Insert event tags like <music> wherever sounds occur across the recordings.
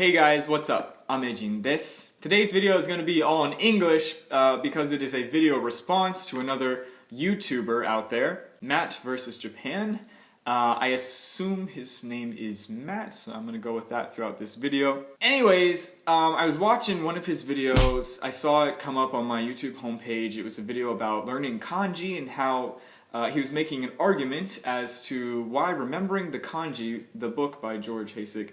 Hey guys, what's up? I'm Ejin this. Today's video is going to be all in English uh, because it is a video response to another YouTuber out there, Matt versus Japan. Uh, I assume his name is Matt, so I'm going to go with that throughout this video. Anyways, um, I was watching one of his videos. I saw it come up on my YouTube homepage. It was a video about learning kanji and how uh, he was making an argument as to why remembering the kanji, the book by George Heisig,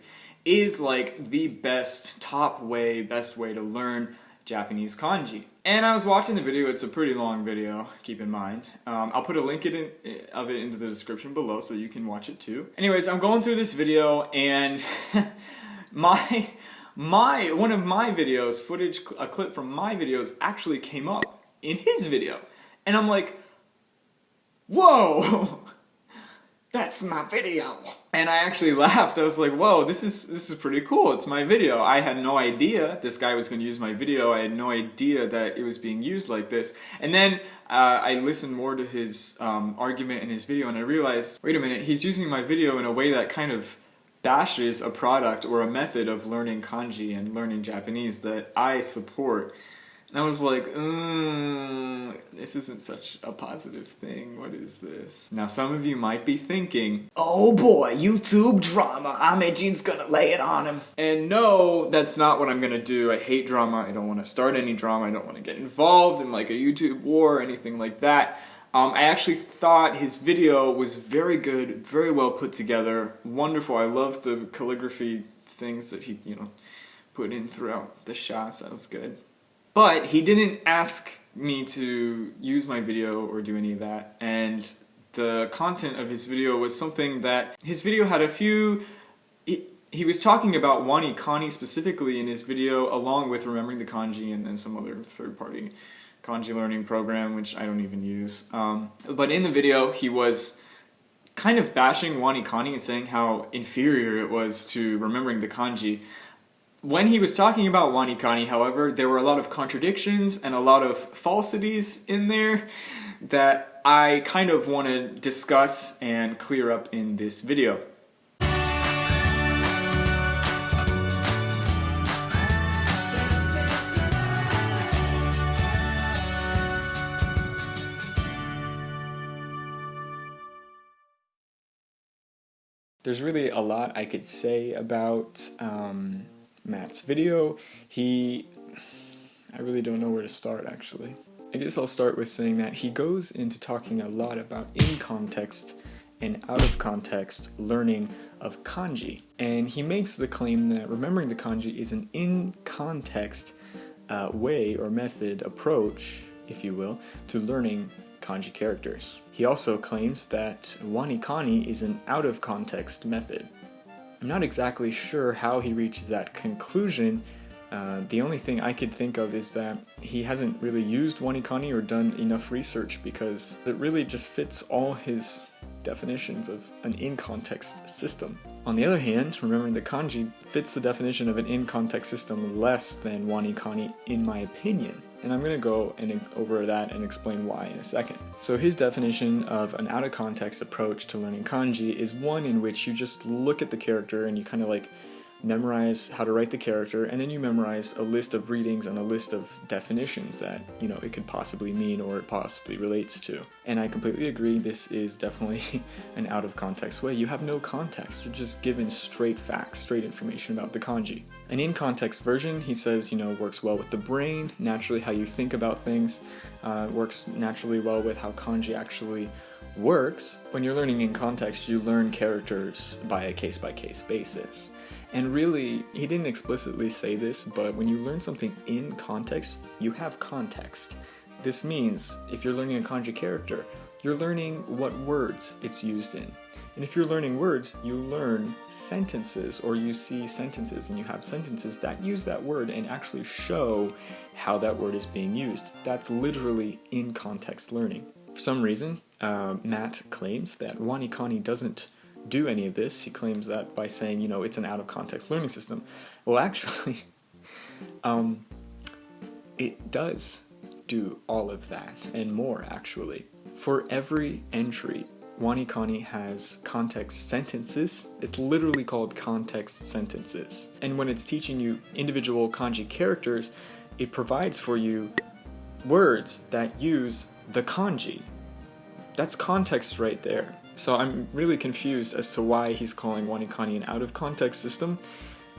is like the best, top way, best way to learn Japanese kanji. And I was watching the video, it's a pretty long video, keep in mind. Um, I'll put a link in, of it into the description below so you can watch it too. Anyways, I'm going through this video and <laughs> my, my, one of my videos, footage, a clip from my videos actually came up in his video. And I'm like, whoa! <laughs> that's my video. And I actually laughed. I was like, whoa, this is this is pretty cool. It's my video. I had no idea this guy was going to use my video. I had no idea that it was being used like this. And then uh, I listened more to his um, argument in his video and I realized, wait a minute, he's using my video in a way that kind of bashes a product or a method of learning kanji and learning Japanese that I support. And I was like, mm, this isn't such a positive thing. What is this? Now, some of you might be thinking, oh boy, YouTube drama. Amejin's gonna lay it on him. And no, that's not what I'm gonna do. I hate drama. I don't want to start any drama. I don't want to get involved in like a YouTube war or anything like that. Um, I actually thought his video was very good, very well put together, wonderful. I love the calligraphy things that he, you know, put in throughout the shots. That was good. But he didn't ask me to use my video or do any of that, and the content of his video was something that his video had a few he, was talking about WaniKani specifically in his video along with remembering the kanji and then some other third-party kanji learning program which I don't even use. Um, but in the video he was kind of bashing WaniKani and saying how inferior it was to remembering the kanji when he was talking about WaniKani, however, there were a lot of contradictions and a lot of falsities in there that I kind of want to discuss and clear up in this video. There's really a lot I could say about um, Matt's video. He, I really don't know where to start actually. I guess I'll start with saying that he goes into talking a lot about in context and out of context learning of kanji. And he makes the claim that remembering the kanji is an in context uh, way or method, approach, if you will, to learning kanji characters. He also claims that WaniKani is an out of context method. I'm not exactly sure how he reaches that conclusion. Uh, the only thing I could think of is that he hasn't really used WaniKani or done enough research because it really just fits all his definitions of an in-context system. On the other hand, remembering the kanji fits the definition of an in-context system less than WaniKani in my opinion and I'm going to go and over that and explain why in a second. So his definition of an out-of-context approach to learning kanji is one in which you just look at the character and you kind of like memorize how to write the character, and then you memorize a list of readings and a list of definitions that, you know, it could possibly mean or it possibly relates to. And I completely agree, this is definitely <laughs> an out of context way. You have no context, you're just given straight facts, straight information about the kanji. An in-context version, he says, you know, works well with the brain, naturally how you think about things, uh, works naturally well with how kanji actually works. When you're learning in context, you learn characters by a case-by-case -case basis. And really, he didn't explicitly say this, but when you learn something in context, you have context. This means, if you're learning a kanji character, you're learning what words it's used in. And if you're learning words, you learn sentences, or you see sentences, and you have sentences that use that word and actually show how that word is being used. That's literally in context learning. For some reason, uh, Matt claims that Wanikani doesn't do any of this. He claims that by saying, you know, it's an out-of-context learning system. Well, <laughs> actually, um, it does do all of that and more, actually. For every entry WaniKani has context sentences. It's literally called context sentences. And when it's teaching you individual kanji characters, it provides for you words that use the kanji. That's context right there. So I'm really confused as to why he's calling WaniKani an out-of-context system.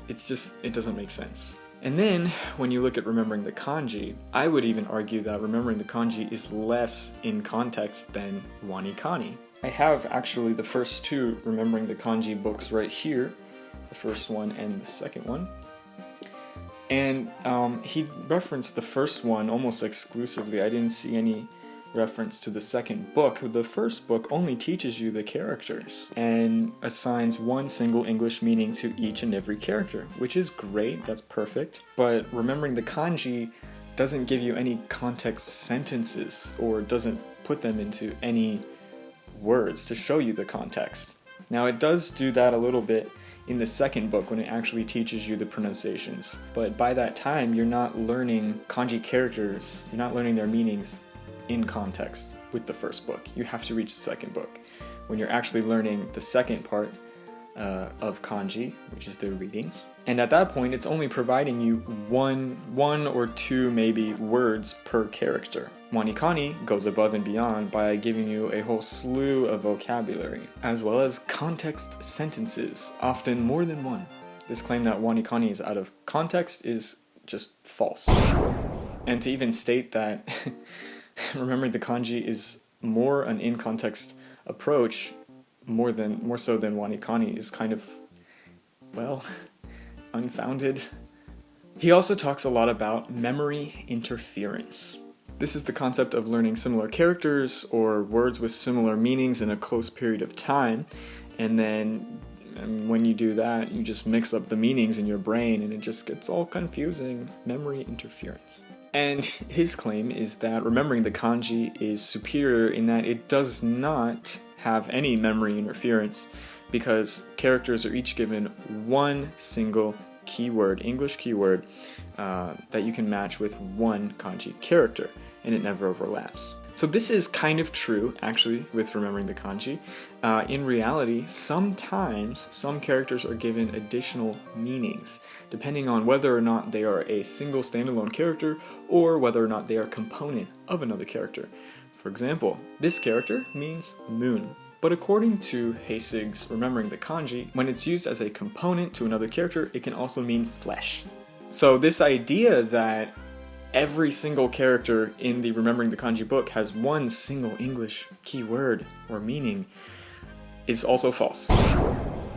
It's just, it doesn't make sense. And then, when you look at remembering the kanji, I would even argue that remembering the kanji is less in context than WaniKani. I have actually the first two remembering the kanji books right here, the first one and the second one. And um, he referenced the first one almost exclusively. I didn't see any reference to the second book. The first book only teaches you the characters and assigns one single English meaning to each and every character, which is great, that's perfect. But remembering the kanji doesn't give you any context sentences or doesn't put them into any words to show you the context. Now it does do that a little bit in the second book when it actually teaches you the pronunciations. But by that time, you're not learning kanji characters, you're not learning their meanings in context with the first book. You have to reach the second book. When you're actually learning the second part uh, of kanji, which is the readings. And at that point, it's only providing you one, one or two maybe words per character. WaniKani goes above and beyond by giving you a whole slew of vocabulary, as well as context sentences, often more than one. This claim that WaniKani is out of context is just false. And to even state that <laughs> remembering the kanji is more an in-context approach more than more so than WaniKani is kind of well <laughs> unfounded. He also talks a lot about memory interference. This is the concept of learning similar characters or words with similar meanings in a close period of time and then and when you do that you just mix up the meanings in your brain and it just gets all confusing. Memory interference. And <laughs> his claim is that remembering the kanji is superior in that it does not have any memory interference because characters are each given one single keyword, English keyword, uh, that you can match with one kanji character, and it never overlaps. So this is kind of true, actually, with remembering the kanji. Uh, in reality, sometimes some characters are given additional meanings, depending on whether or not they are a single standalone character or whether or not they are a component of another character. For example, this character means moon, but according to Heisig's Remembering the Kanji, when it's used as a component to another character, it can also mean flesh. So this idea that every single character in the Remembering the Kanji book has one single English keyword or meaning is also false.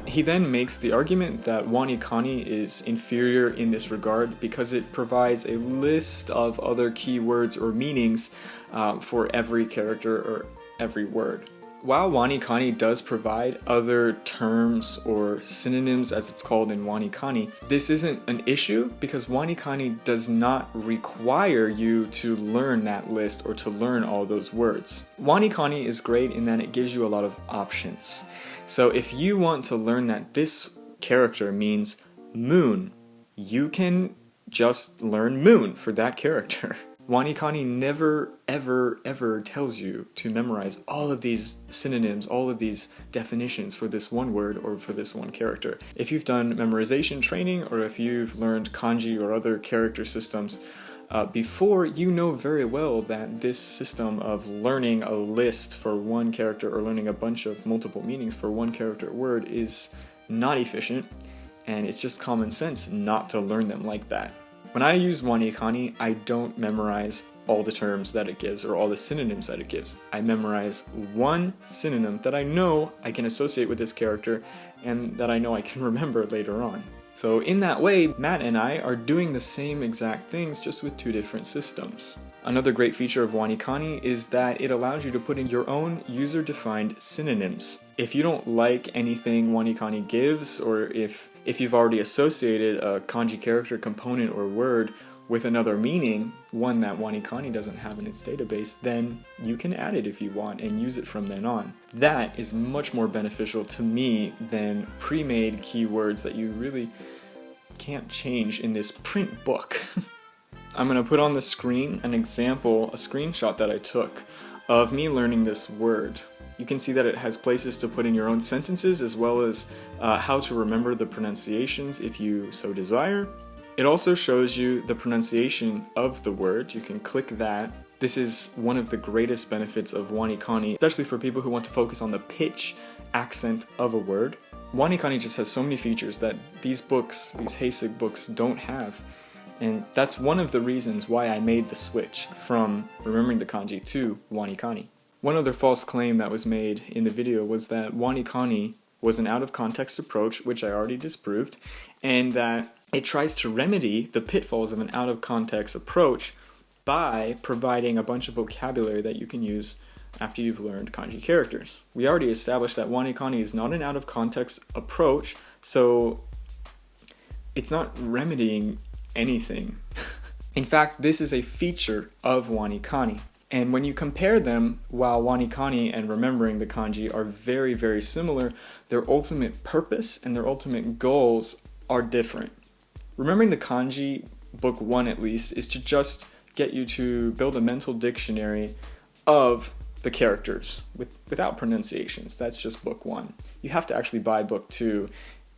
He then makes the argument that WaniKani is inferior in this regard because it provides a list of other keywords or meanings uh, for every character or every word. While WaniKani does provide other terms or synonyms as it's called in WaniKani, this isn't an issue because WaniKani does not require you to learn that list or to learn all those words. WaniKani is great in that it gives you a lot of options. So if you want to learn that this character means moon, you can just learn moon for that character. <laughs> WaniKani never, ever, ever tells you to memorize all of these synonyms, all of these definitions for this one word or for this one character. If you've done memorization training or if you've learned kanji or other character systems uh, before, you know very well that this system of learning a list for one character or learning a bunch of multiple meanings for one character word is not efficient and it's just common sense not to learn them like that. When I use WaniKani, I don't memorize all the terms that it gives or all the synonyms that it gives. I memorize one synonym that I know I can associate with this character and that I know I can <laughs> remember later on. So in that way, Matt and I are doing the same exact things just with two different systems. Another great feature of WaniKani is that it allows you to put in your own user-defined synonyms. If you don't like anything WaniKani gives, or if if you've already associated a kanji character, component, or word with another meaning, one that WaniKani doesn't have in its database, then you can add it if you want and use it from then on. That is much more beneficial to me than pre-made keywords that you really can't change in this print book. <laughs> I'm going to put on the screen an example, a screenshot that I took of me learning this word You can see that it has places to put in your own sentences as well as uh, how to remember the pronunciations if you so desire. It also shows you the pronunciation of the word. You can click that. This is one of the greatest benefits of WaniKani, especially for people who want to focus on the pitch accent of a word. WaniKani just has so many features that these books, these Heisig books, don't have. And that's one of the reasons why I made the switch from remembering the kanji to WaniKani. One other false claim that was made in the video was that WaniKani was an out-of-context approach, which I already disproved, and that it tries to remedy the pitfalls of an out-of-context approach by providing a bunch of vocabulary that you can use after you've learned kanji characters. We already established that WaniKani is not an out-of-context approach, so it's not remedying anything. <laughs> In fact, this is a feature of WaniKani. And when you compare them, while WaniKani and remembering the kanji are very, very similar, their ultimate purpose and their ultimate goals are different. Remembering the kanji, book one at least, is to just get you to build a mental dictionary of the characters with, without pronunciations. That's just book one. You have to actually buy book two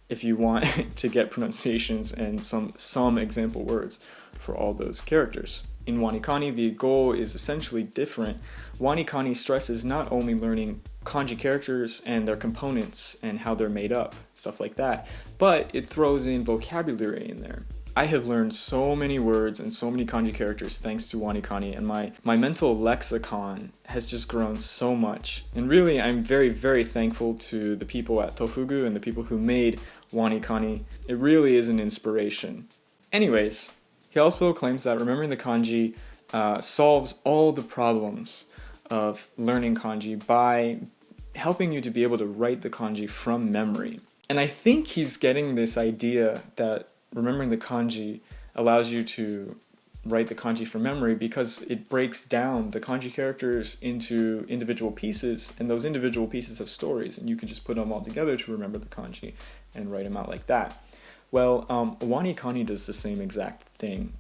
if you want <laughs> to get pronunciations and some, some example words for all those characters. In WaniKani, the goal is essentially different. WaniKani stresses not only learning kanji characters and their components and how they're made up, stuff like that, but it throws in vocabulary in there. I have learned so many words and so many kanji characters thanks to WaniKani and my, my mental lexicon has just grown so much. And really I'm very very thankful to the people at Tofugu and the people who made WaniKani. It really is an inspiration. Anyways, he also claims that remembering the kanji uh, solves all the problems of learning kanji by helping you to be able to write the kanji from memory. And I think he's getting this idea that remembering the kanji allows you to write the kanji from memory because it breaks down the kanji characters into individual pieces and those individual pieces of stories and you can just put them all together to remember the kanji and write them out like that. Well, um, WaniKani does the same exact thing.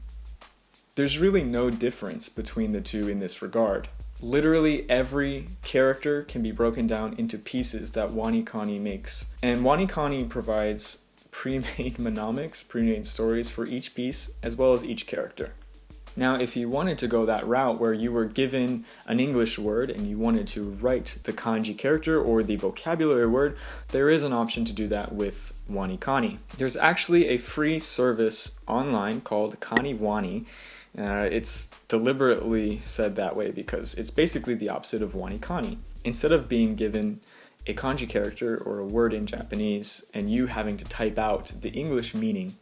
There's really no difference between the two in this regard. Literally every character can be broken down into pieces that WaniKani makes. And WaniKani provides pre-made <laughs> mnemonics, pre-made stories for each piece, as well as each character. Now, if you wanted to go that route where you were given an English word and you wanted to write the kanji character or the vocabulary word, there is an option to do that with WaniKani. There's actually a free service online called KaniWani. Uh, it's deliberately said that way because it's basically the opposite of WaniKani. Instead of being given a kanji character or a word in Japanese and you having to type out the English meaning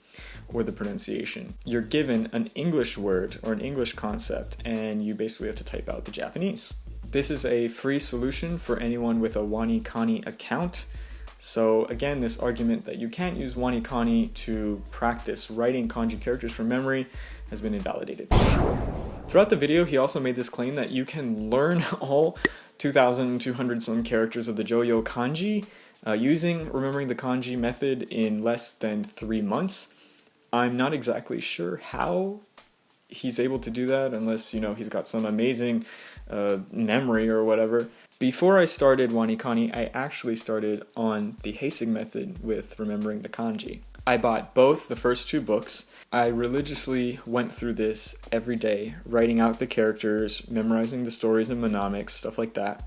or the pronunciation. You're given an English word or an English concept and you basically have to type out the Japanese. This is a free solution for anyone with a WaniKani account. So again, this argument that you can't use WaniKani to practice writing kanji characters from memory has been invalidated. Throughout the video, he also made this claim that you can learn <laughs> all 2,200 some characters of the Joyo kanji uh, using remembering the kanji method in less than three months. I'm not exactly sure how he's able to do that unless, you know, he's got some amazing uh, memory or whatever. Before I started WaniKani, I actually started on the Heisig method with remembering the kanji. I bought both the first two books. I religiously went through this every day, writing out the characters, memorizing the stories and mnemonics, stuff like that.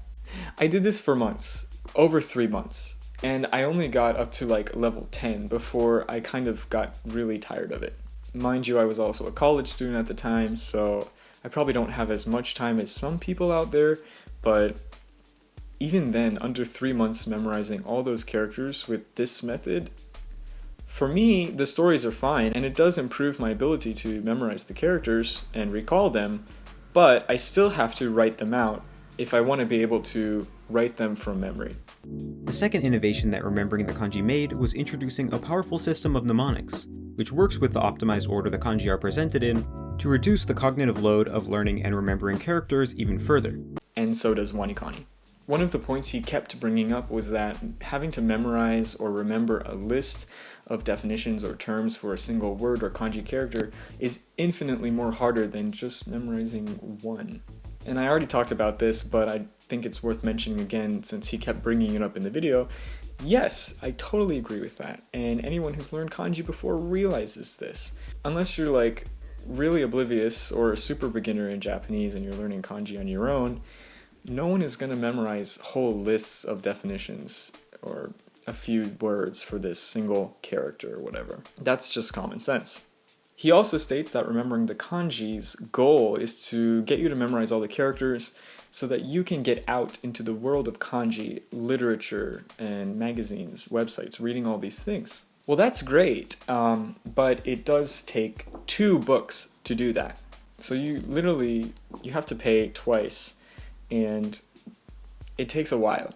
I did this for months, over three months, and I only got up to like level 10 before I kind of got really tired of it. Mind you, I was also a college student at the time, so I probably don't have as much time as some people out there, but even then, under three months memorizing all those characters with this method, for me, the stories are fine, and it does improve my ability to memorize the characters and recall them, but I still have to write them out if I want to be able to write them from memory. The second innovation that Remembering the Kanji made was introducing a powerful system of mnemonics, which works with the optimized order the kanji are presented in to reduce the cognitive load of learning and remembering characters even further. And so does WaniKani. One of the points he kept bringing up was that having to memorize or remember a list of definitions or terms for a single word or kanji character is infinitely more harder than just memorizing one. And I already talked about this, but I think it's worth mentioning again since he kept bringing it up in the video. Yes, I totally agree with that. And anyone who's learned kanji before realizes this. Unless you're like really oblivious or a super beginner in Japanese and you're learning kanji on your own, no one is going to memorize whole lists of definitions or a few words for this single character or whatever. That's just common sense. He also states that remembering the kanji's goal is to get you to memorize all the characters so that you can get out into the world of kanji, literature, and magazines, websites, reading all these things. Well, that's great, um, but it does take two books to do that. So you literally, you have to pay twice, and it takes a while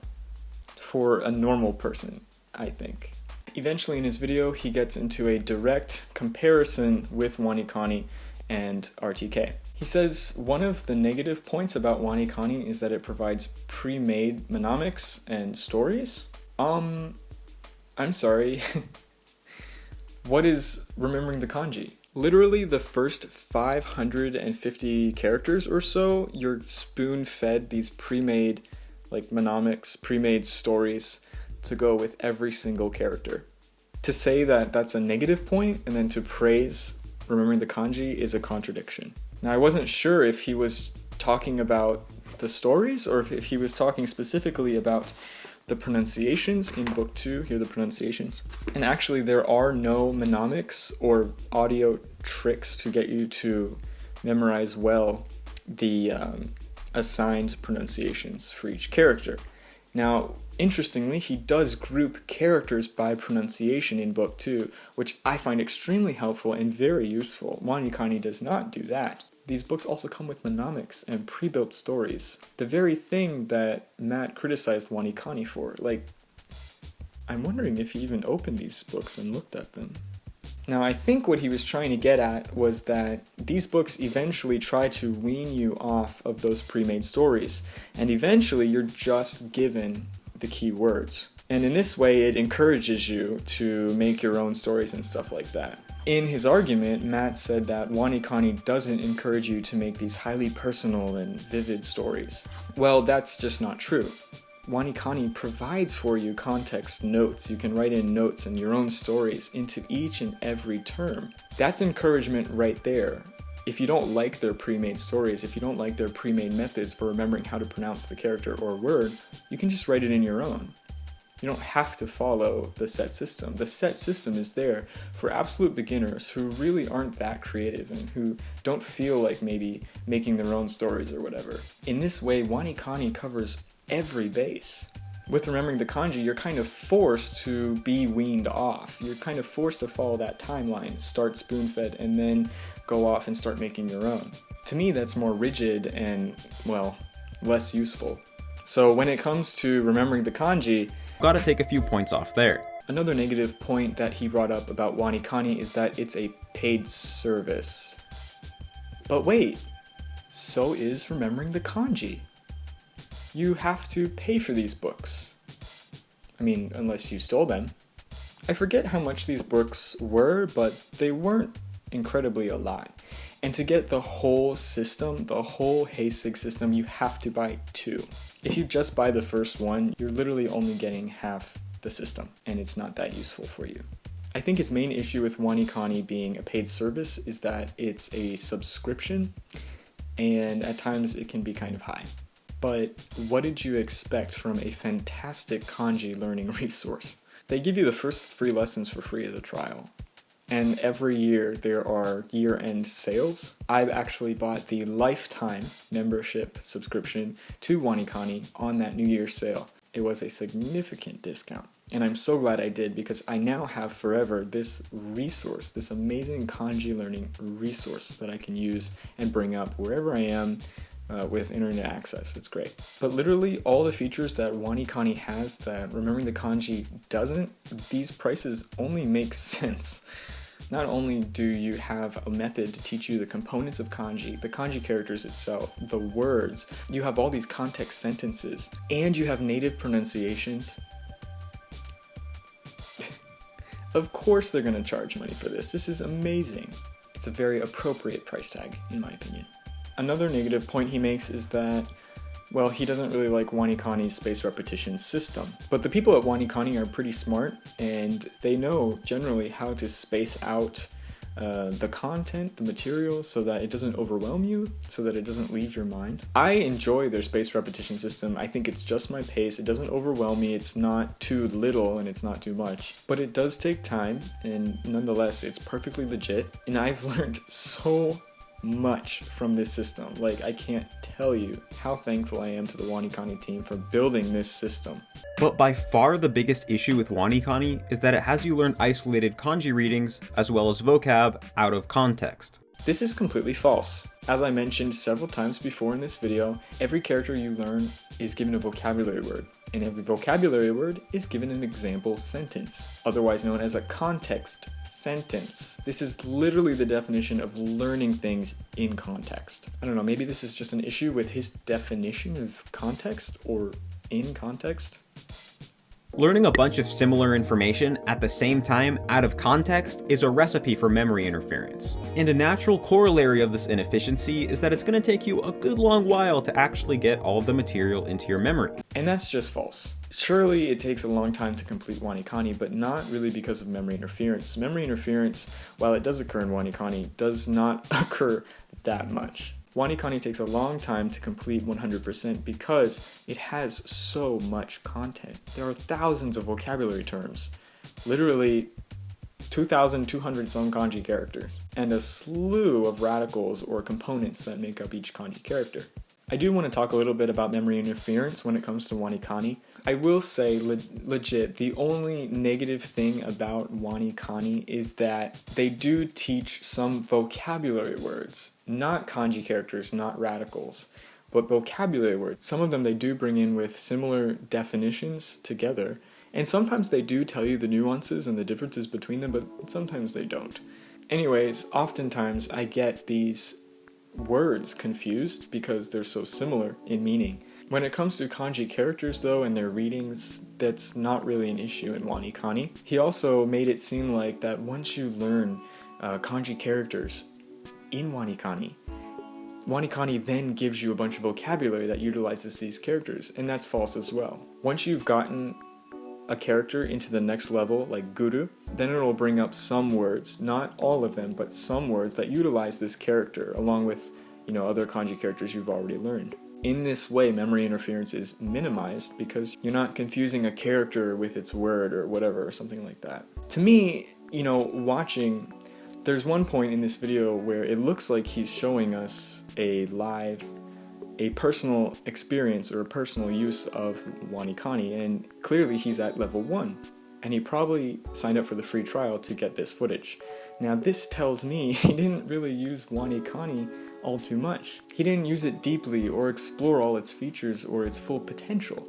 for a normal person, I think. Eventually in his video, he gets into a direct comparison with WaniKani and RTK. He says one of the negative points about WaniKani is that it provides pre-made monomics and stories. Um, I'm sorry. <laughs> what is remembering the kanji? Literally the first 550 characters or so, you're spoon-fed these pre-made like monomics, pre-made stories to go with every single character. To say that that's a negative point and then to praise remembering the kanji is a contradiction. Now I wasn't sure if he was talking about the stories or if he was talking specifically about the pronunciations in book two, here are the pronunciations. And actually there are no monomics or audio tricks to get you to memorize well the um, assigned pronunciations for each character. Now, interestingly, he does group characters by pronunciation in book 2, which I find extremely helpful and very useful. WaniKani does not do that. These books also come with monomics and pre-built stories. The very thing that Matt criticized WaniKani for. Like, I'm wondering if he even opened these books and looked at them. Now, I think what he was trying to get at was that these books eventually try to wean you off of those pre-made stories, and eventually you're just given the key words. And in this way, it encourages you to make your own stories and stuff like that. In his argument, Matt said that WaniKani doesn't encourage you to make these highly personal and vivid stories. Well, that's just not true. WaniKani provides for you context notes. You can write in notes and your own stories into each and every term. That's encouragement right there. If you don't like their pre-made stories, if you don't like their pre-made methods for remembering how to pronounce the character or word, you can just write it in your own. You don't have to follow the set system. The set system is there for absolute beginners who really aren't that creative and who don't feel like maybe making their own stories or whatever. In this way, Wani WaniKani covers every base. With remembering the kanji, you're kind of forced to be weaned off. You're kind of forced to follow that timeline, start spoon-fed, and then go off and start making your own. To me, that's more rigid and, well, less useful. So when it comes to remembering the kanji, gotta take a few points off there. Another negative point that he brought up about WaniKani is that it's a paid service. But wait, so is remembering the kanji you have to pay for these books. I mean, unless you stole them. I forget how much these books were, but they weren't incredibly a lot. And to get the whole system, the whole Heisig system, you have to buy two. If you just buy the first one, you're literally only getting half the system, and it's not that useful for you. I think his main issue with WaniKani being a paid service is that it's a subscription, and at times it can be kind of high but what did you expect from a fantastic kanji learning <laughs> resource? They give you the first three lessons for free as a trial. And every year there are year-end sales. I've actually bought the lifetime membership subscription to WaniKani on that New Year's sale. It was a significant discount. And I'm so glad I did because I now have forever this resource, this amazing kanji learning resource that I can use and bring up wherever I am uh, with internet access. It's great. But literally all the features that WaniKani has that remembering the kanji doesn't, these prices only make <laughs> sense. Not only do you have a method to teach you the components of kanji, the kanji characters itself, the words, you have all these context sentences, and you have native pronunciations. of course they're going to charge money for this. This is amazing. It's a very appropriate price tag, in my opinion. Another negative point he makes is that well, he doesn't really like WaniKani's space repetition system. But the people at WaniKani are pretty smart, and they know generally how to space out uh, the content, the material, so that it doesn't overwhelm you, so that it doesn't leave your mind. I enjoy their space repetition system. I think it's just my pace. It doesn't overwhelm me. It's not too little and it's not too much. But it does take time, and nonetheless, it's perfectly legit. And I've <laughs> learned so much from this system. Like, I can't tell you how thankful I am to the WaniKani team for building this system. But by far the biggest issue with WaniKani is that it has you learn isolated kanji readings, as well as vocab, out of context. This is completely false. As I mentioned several times before in this video, every character you learn is given a vocabulary word, and every vocabulary word is given an example sentence, otherwise known as a context sentence. This is literally the definition of learning things in context. I don't know, maybe this is just an issue with his definition of context or in context. Learning a bunch of similar information at the same time out of context is a recipe for memory interference. And a natural corollary of this inefficiency is that it's going to take you a good long while to actually get all the material into your memory. And that's just false. Surely it takes a long time to complete WaniKani, but not really because of memory interference. Memory interference, while it does occur in WaniKani, does not <laughs> occur that much. WaniKani takes a long time to complete 100% because it has so much content. There are thousands of vocabulary terms, literally 2,200 some kanji characters, and a slew of radicals or components that make up each kanji character. I do want to talk a little bit about memory interference when it comes to WaniKani. I will say, le legit, the only negative thing about WaniKani is that they do teach some vocabulary words, not kanji characters, not radicals, but vocabulary words. Some of them they do bring in with similar definitions together, and sometimes they do tell you the nuances and the differences between them, but sometimes they don't. Anyways, oftentimes I get these words confused because they're so similar in meaning. When it comes to kanji characters though and their readings, that's not really an issue in WaniKani. He also made it seem like that once you learn uh, kanji characters in WaniKani, WaniKani then gives you a bunch of vocabulary that utilizes these characters, and that's false as well. Once you've gotten a character into the next level, like Guru, then it'll bring up some words, not all of them, but some words that utilize this character, along with, you know, other kanji characters you've already learned. In this way, memory interference is minimized because you're not confusing a character with its word or whatever, or something like that. To me, you know, watching, there's one point in this video where it looks like he's showing us a live a personal experience or a personal use of WaniKani, and clearly he's at level 1. And he probably signed up for the free trial to get this footage. Now this tells me <laughs> he didn't really use WaniKani all too much. He didn't use it deeply or explore all its features or its full potential.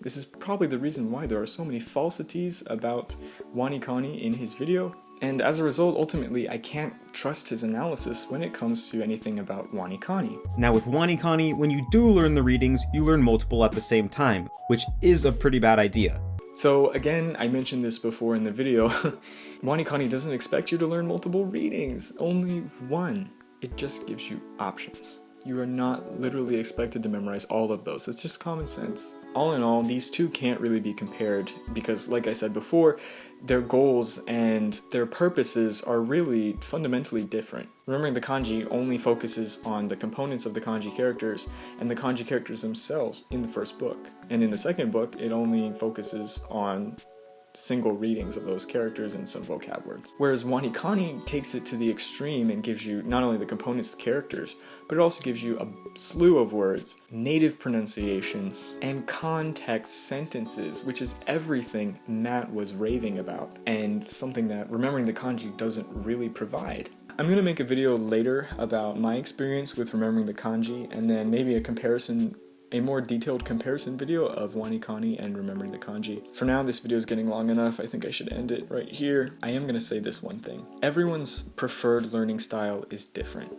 This is probably the reason why there are so many falsities about WaniKani in his video, and as a result, ultimately, I can't trust his analysis when it comes to anything about WaniKani. Now with WaniKani, when you do learn the readings, you learn multiple at the same time, which is a pretty bad idea. So again, I mentioned this before in the video, <laughs> WaniKani doesn't expect you to learn multiple readings, only one. It just gives you options. You are not literally expected to memorize all of those. It's just common sense. All in all, these two can't really be compared because, like I said before, their goals and their purposes are really fundamentally different. Remembering the kanji only focuses on the components of the kanji characters and the kanji characters themselves in the first book. And in the second book, it only focuses on single readings of those characters and some vocab words. Whereas WaniKani takes it to the extreme and gives you not only the components characters, but it also gives you a slew of words, native pronunciations, and context sentences, which is everything Matt was raving about, and something that remembering the kanji doesn't really provide. I'm going to make a video later about my experience with remembering the kanji, and then maybe a comparison a more detailed comparison video of WaniKani and remembering the kanji. For now, this video is getting long enough. I think I should end it right here. I am going to say this one thing. Everyone's preferred learning style is different.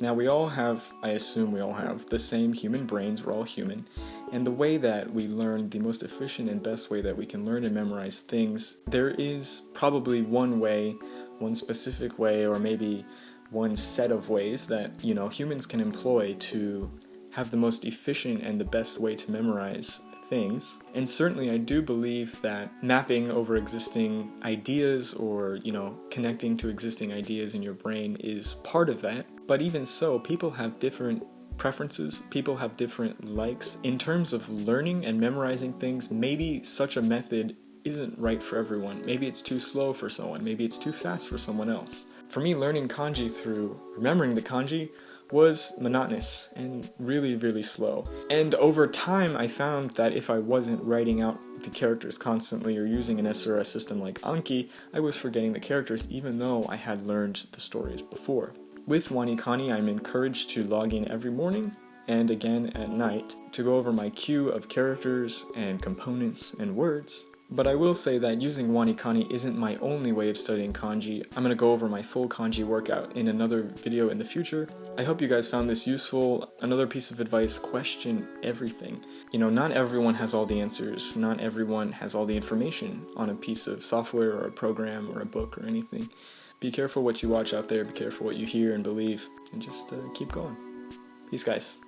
Now we all have, I assume we all have, the same human brains, we're all human, and the way that we learn, the most efficient and best way that we can learn and memorize things, there is probably one way, one specific way, or maybe one set of ways that, you know, humans can employ to have the most efficient and the best way to memorize things. And certainly I do believe that mapping over existing ideas or, you know, connecting to existing ideas in your brain is part of that. But even so, people have different preferences, people have different likes. In terms of learning and memorizing things, maybe such a method isn't right for everyone. Maybe it's too slow for someone, maybe it's too fast for someone else. For me, learning kanji through remembering the kanji was monotonous and really, really slow. And over time, I found that if I wasn't writing out the characters constantly or using an SRS system like Anki, I was forgetting the characters even though I had learned the stories before. With WaniKani, I'm encouraged to log in every morning and again at night to go over my queue of characters and components and words but I will say that using WaniKani isn't my only way of studying kanji. I'm going to go over my full kanji workout in another video in the future. I hope you guys found this useful. Another piece of advice, question everything. You know, not everyone has all the answers. Not everyone has all the information on a piece of software or a program or a book or anything. Be careful what you watch out there, be careful what you hear and believe, and just uh, keep going. Peace, guys.